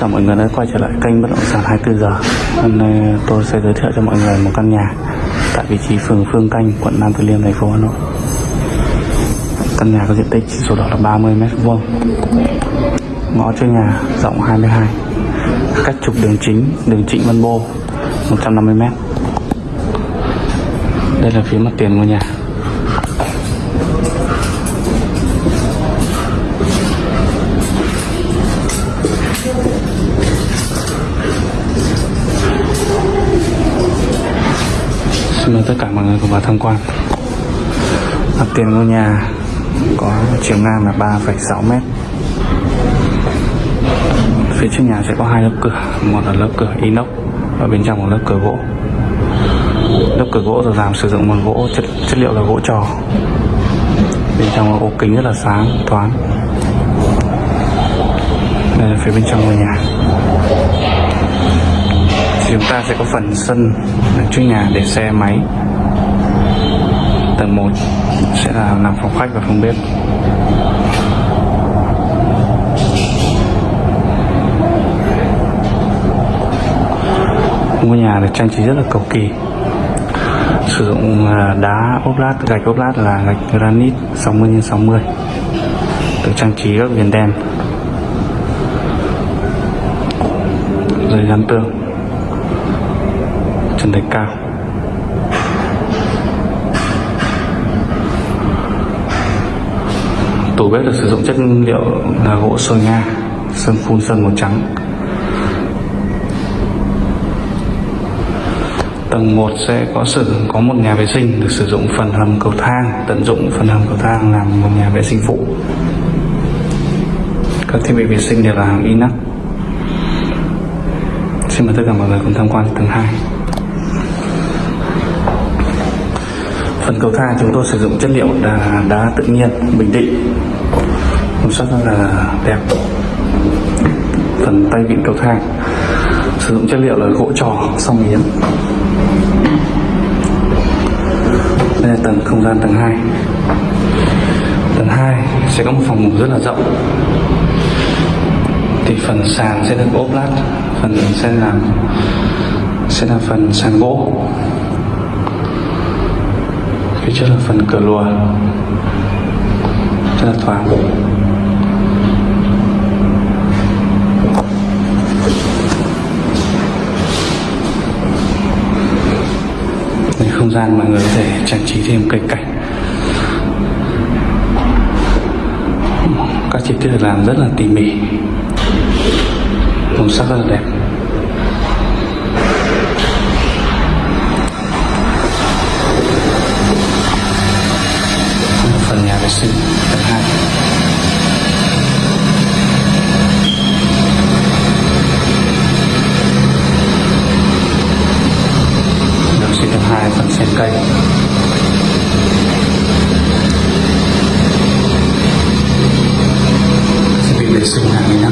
chào mọi người đã quay trở lại kênh bất động sản 24 giờ. Hôm nay tôi sẽ giới thiệu cho mọi người một căn nhà tại vị trí phường Phương Canh, quận Nam Từ Liêm, thành phố Hà Nội. Căn nhà có diện tích sổ đỏ là 30 m vuông. Ngõ trước nhà rộng 22. Cách trục đường chính, đường Trịnh Văn Bô 150 m. Đây là phía mặt tiền ngôi nhà. Xin mọi người cùng vào tham quan. Mặt tiền ngôi nhà có chiều ngang là 3,6 mét. Phía trước nhà sẽ có hai lớp cửa Một là lớp cửa inox Và bên trong một lớp cửa gỗ. Lớp cửa gỗ được làm sử dụng bằng gỗ chất, chất liệu là gỗ trò. Bên trong là ô kính rất là sáng, thoáng. Đây là phía bên trong ngôi nhà chúng ta sẽ có phần sân trước nhà để xe máy. Tầng 1 sẽ là làm phòng khách và phòng bếp. Ngôi nhà được trang trí rất là cầu kỳ. Sử dụng à, đá ốp lát, gạch ốp lát là gạch granite 60 x 60 được trang trí các viền đen. Rồi gắn tường trần thạch cao tủ bếp được sử dụng chất liệu là gỗ sồi nga, sơn phun sơn màu trắng. Tầng 1 sẽ có sử có một nhà vệ sinh được sử dụng phần hầm cầu thang, tận dụng phần hầm cầu thang làm một nhà vệ sinh phụ. Các thiết bị vệ sinh đều là hàng inox. Xin mời tất cả mọi người cùng tham quan tầng 2 phần cầu thang chúng tôi sử dụng chất liệu đá, đá tự nhiên bình định. Màu sắc rất là đẹp. Phần tay vịn cầu thang. Sử dụng chất liệu là gỗ trò song yến đây là tầng không gian tầng 2 tầng 2 sẽ có một phòng ngủ rất là rộng. Thì phần sàn sẽ được ốp lát. Phần sẽ làm sẽ là phần sàn gỗ phía trước là phần cửa lùa. Rất là thoáng. Đây, không gian mọi người có thể trang trí thêm cây cảnh. Các chi tiết được làm rất là tỉ mỉ. Màu sắc rất là đẹp. Phần nhà tập sinh hai đường sinh tập hai phần sen cây sẽ bị vệ sinh hàng nhé.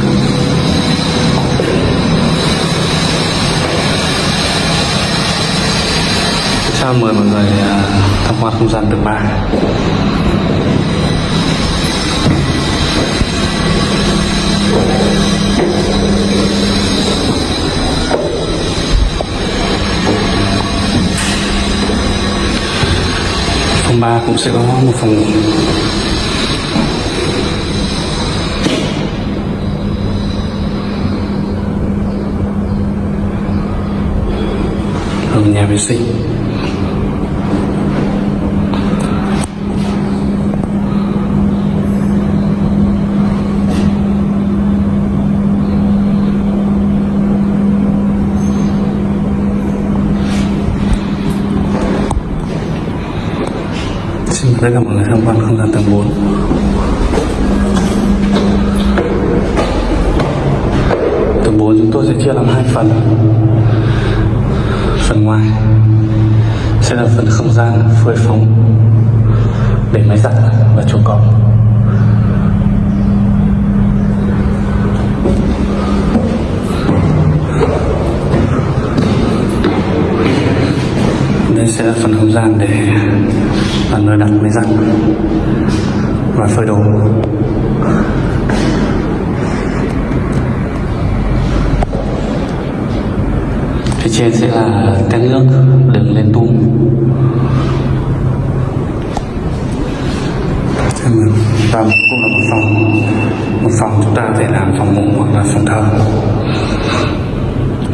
Mời mọi người à, tham quan không gian tầng 3 Phòng 3 cũng sẽ có một phòng ngủ. Ở nhà vệ sinh. Xin mời tất cả mọi người tham quan không gian tầng 4 Tầng 4 chúng tôi sẽ chia làm hai phần. Phần ngoài sẽ là phần không gian phơi phóng để máy giặt và chuồng cọp. Đây sẽ là phần không gian để là nơi đặt máy giặt. Và phơi đồ. Phía trên sẽ là tét nước đường lên tung. Và cũng là một phòng. Một phòng chúng ta có thể làm phòng ngủ hoặc là phòng thờ.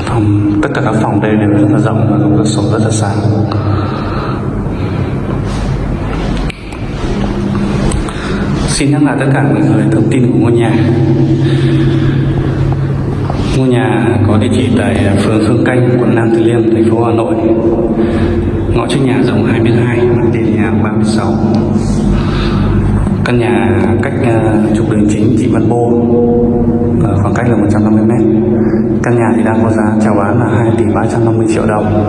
Phòng, tất cả các phòng đây đều rất là rộng và có cửa sổ rất là sáng xin nhắc lại tất cả mọi người thông tin của ngôi nhà. Ngôi nhà có địa chỉ tại phường Khương Canh, quận Nam Từ Liêm, thành phố Hà Nội. Ngõ trước nhà rộng 22 mặt tiền nhà 36 căn nhà cách ờ, trục đường chính Thị Văn Bô ờ, khoảng cách là 150 mét căn nhà thì đang có giá chào bán là 2 tỷ 350 triệu đồng.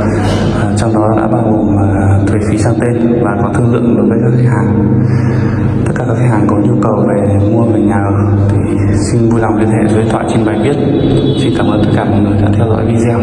À, trong đó đã bao gồm à, thuế phí sang tên và có thương lượng đối với các khách hàng. Tất cả các khách hàng có nhu cầu về mua về nhà ở thì xin vui lòng liên hệ số điện thoại trên bài viết. Xin cảm ơn tất cả mọi người đã theo dõi video.